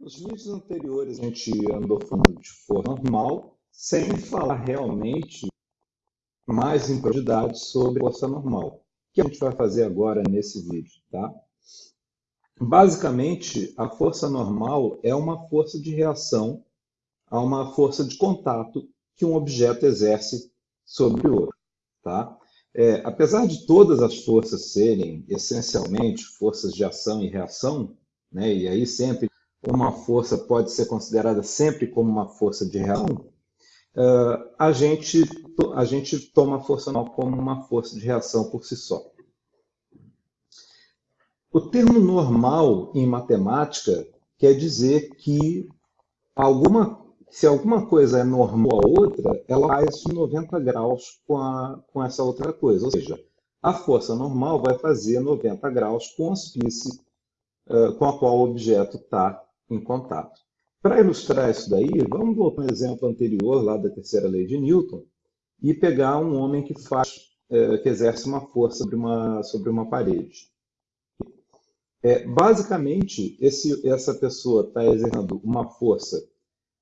Nos vídeos anteriores a gente andou falando de força normal, sem falar realmente mais em profundidade sobre força normal. Que a gente vai fazer agora nesse vídeo, tá? Basicamente, a força normal é uma força de reação a uma força de contato que um objeto exerce sobre o outro, tá? É, apesar de todas as forças serem essencialmente forças de ação e reação, né, e aí sempre uma força pode ser considerada sempre como uma força de reação, uh, a, gente, a gente toma a força normal como uma força de reação por si só. O termo normal em matemática quer dizer que alguma, se alguma coisa é normal a outra, ela faz 90 graus com, a, com essa outra coisa. Ou seja, a força normal vai fazer 90 graus com a superfície uh, com a qual o objeto está em contato. Para ilustrar isso daí, vamos voltar um exemplo anterior, lá da terceira lei de Newton, e pegar um homem que faz, é, que exerce uma força sobre uma, sobre uma parede. É, basicamente, esse, essa pessoa está exercendo uma força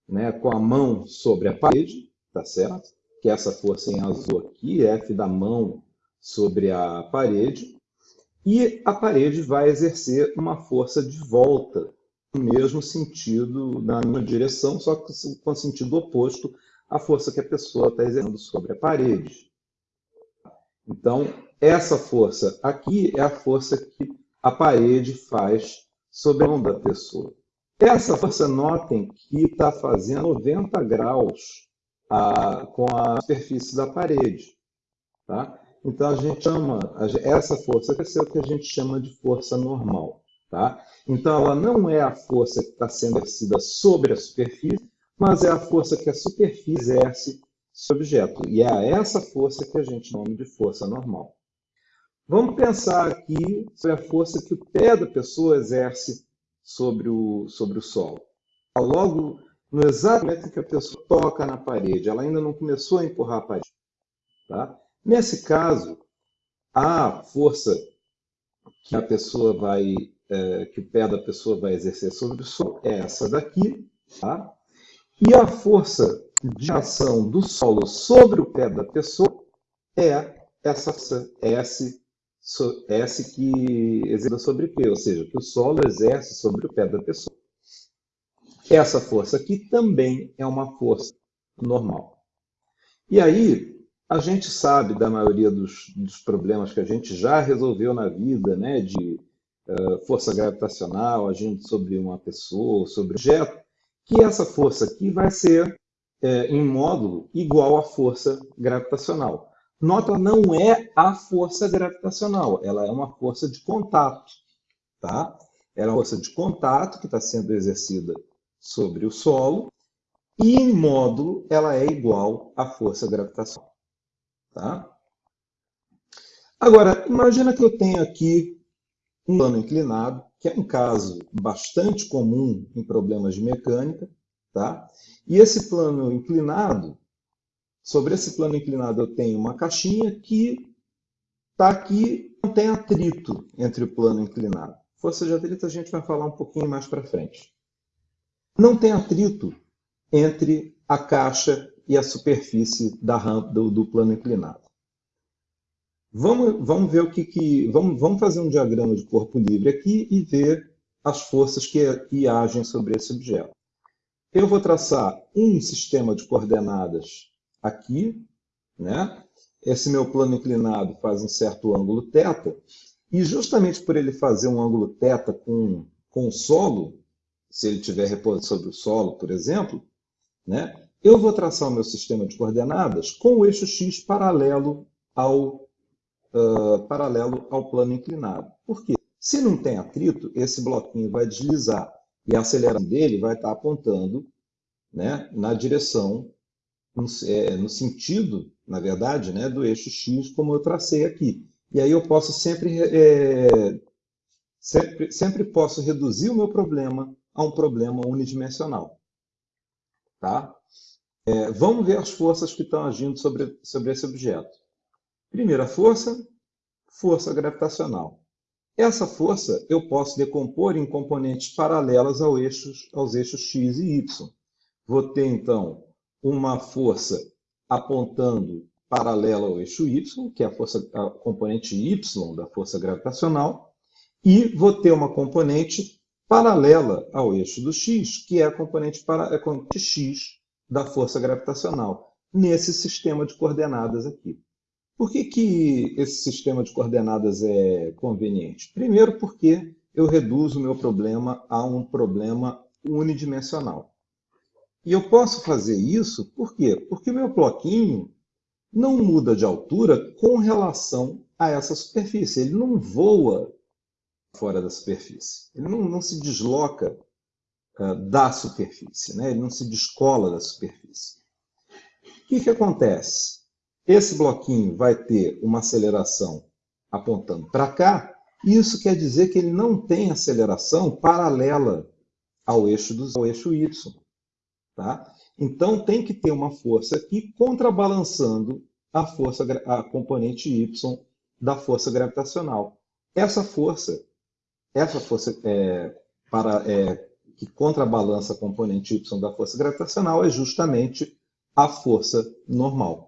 né, com a mão sobre a parede, tá certo? Que é essa força em azul aqui, F da mão sobre a parede, e a parede vai exercer uma força de volta mesmo sentido, na mesma direção, só que com sentido oposto à força que a pessoa está exercendo sobre a parede. Então, essa força aqui é a força que a parede faz sobre a mão da pessoa. Essa força, notem que está fazendo 90 graus a, com a superfície da parede. Tá? Então, a gente chama, essa força o que a gente chama de força normal. Tá? Então, ela não é a força que está sendo exercida sobre a superfície, mas é a força que a superfície exerce sobre o objeto. E é essa força que a gente chama de força normal. Vamos pensar aqui sobre a força que o pé da pessoa exerce sobre o, sobre o solo. Logo, no exato momento que a pessoa toca na parede, ela ainda não começou a empurrar a parede. Tá? Nesse caso, a força que a pessoa vai é, que o pé da pessoa vai exercer sobre o solo é essa daqui, tá? E a força de ação do solo sobre o pé da pessoa é essa força S, S que exerce sobre P, ou seja, que o solo exerce sobre o pé da pessoa. Essa força aqui também é uma força normal. E aí, a gente sabe da maioria dos, dos problemas que a gente já resolveu na vida, né, de força gravitacional agindo sobre uma pessoa, sobre um objeto, que essa força aqui vai ser é, em módulo igual à força gravitacional. Nota, não é a força gravitacional, ela é uma força de contato. Tá? Ela é uma força de contato que está sendo exercida sobre o solo, e em módulo ela é igual à força gravitacional. Tá? Agora, imagina que eu tenho aqui um plano inclinado, que é um caso bastante comum em problemas de mecânica, tá? E esse plano inclinado, sobre esse plano inclinado eu tenho uma caixinha que está aqui, não tem atrito entre o plano inclinado. Força de atrito a gente vai falar um pouquinho mais para frente. Não tem atrito entre a caixa e a superfície da rampa do, do plano inclinado. Vamos, vamos ver o que, que vamos, vamos fazer um diagrama de corpo livre aqui e ver as forças que, que agem sobre esse objeto. Eu vou traçar um sistema de coordenadas aqui, né? Esse meu plano inclinado faz um certo ângulo θ, e justamente por ele fazer um ângulo θ com, com o solo, se ele estiver repousando sobre o solo, por exemplo, né? eu vou traçar o meu sistema de coordenadas com o eixo x paralelo ao uh, paralelo ao plano inclinado. Por quê? Se não tem atrito, esse bloquinho vai deslizar e a aceleração dele vai estar apontando né, na direção, no, é, no sentido, na verdade, né, do eixo x, como eu tracei aqui. E aí eu posso sempre, é, sempre, sempre posso reduzir o meu problema a um problema unidimensional. Tá? É, vamos ver as forças que estão agindo sobre, sobre esse objeto. Primeira força, força gravitacional. Essa força eu posso decompor em componentes paralelas ao eixos, aos eixos x e y. Vou ter, então, uma força apontando paralela ao eixo y, que é a, força, a componente y da força gravitacional, e vou ter uma componente paralela ao eixo do x, que é a componente, para, a componente x da força gravitacional, nesse sistema de coordenadas aqui. Por que, que esse sistema de coordenadas é conveniente? Primeiro, porque eu reduzo o meu problema a um problema unidimensional. E eu posso fazer isso por quê? Porque o meu bloquinho não muda de altura com relação a essa superfície. Ele não voa fora da superfície. Ele não, não se desloca uh, da superfície, né? ele não se descola da superfície. O que, que acontece? Esse bloquinho vai ter uma aceleração apontando para cá, isso quer dizer que ele não tem aceleração paralela ao eixo, do, ao eixo Y. Tá? Então tem que ter uma força aqui contrabalançando a força, a componente Y da força gravitacional. Essa força, essa força é, para, é, que contrabalança a componente Y da força gravitacional é justamente a força normal.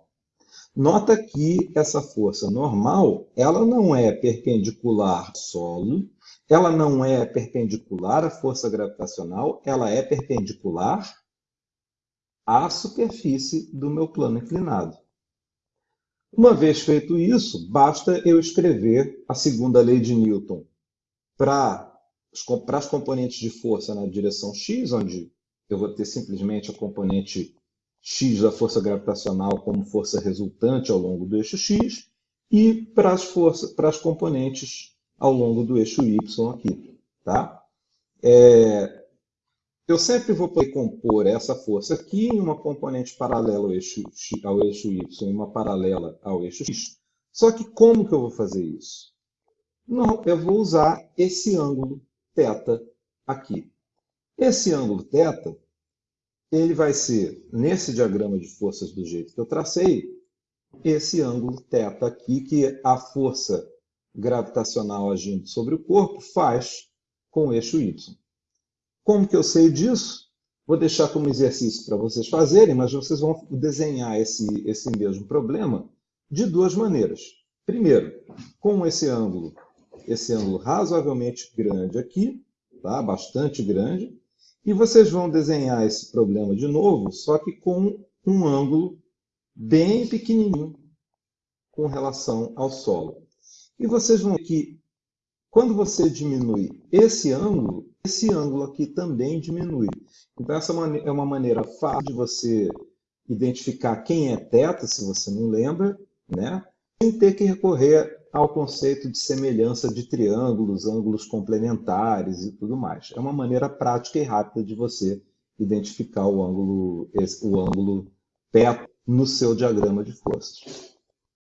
Nota que essa força normal, ela não é perpendicular ao solo, ela não é perpendicular à força gravitacional, ela é perpendicular à superfície do meu plano inclinado. Uma vez feito isso, basta eu escrever a segunda lei de Newton para as componentes de força na direção x, onde eu vou ter simplesmente a componente x da força gravitacional como força resultante ao longo do eixo x e para as, forças, para as componentes ao longo do eixo y aqui. Tá? É, eu sempre vou poder compor essa força aqui em uma componente paralela ao eixo, x, ao eixo y e uma paralela ao eixo x. Só que como que eu vou fazer isso? Não, eu vou usar esse ângulo θ aqui. Esse ângulo θ ele vai ser, nesse diagrama de forças do jeito que eu tracei, esse ângulo θ aqui, que a força gravitacional agindo sobre o corpo faz com o eixo y. Como que eu sei disso? Vou deixar como exercício para vocês fazerem, mas vocês vão desenhar esse, esse mesmo problema de duas maneiras. Primeiro, com esse ângulo, esse ângulo razoavelmente grande aqui, tá? bastante grande, e vocês vão desenhar esse problema de novo, só que com um ângulo bem pequenininho com relação ao solo. E vocês vão ver que quando você diminui esse ângulo, esse ângulo aqui também diminui. Então essa é uma maneira fácil de você identificar quem é θ, se você não lembra, né? sem ter que recorrer ao conceito de semelhança de triângulos, ângulos complementares e tudo mais. É uma maneira prática e rápida de você identificar o ângulo, o ângulo perto no seu diagrama de forças.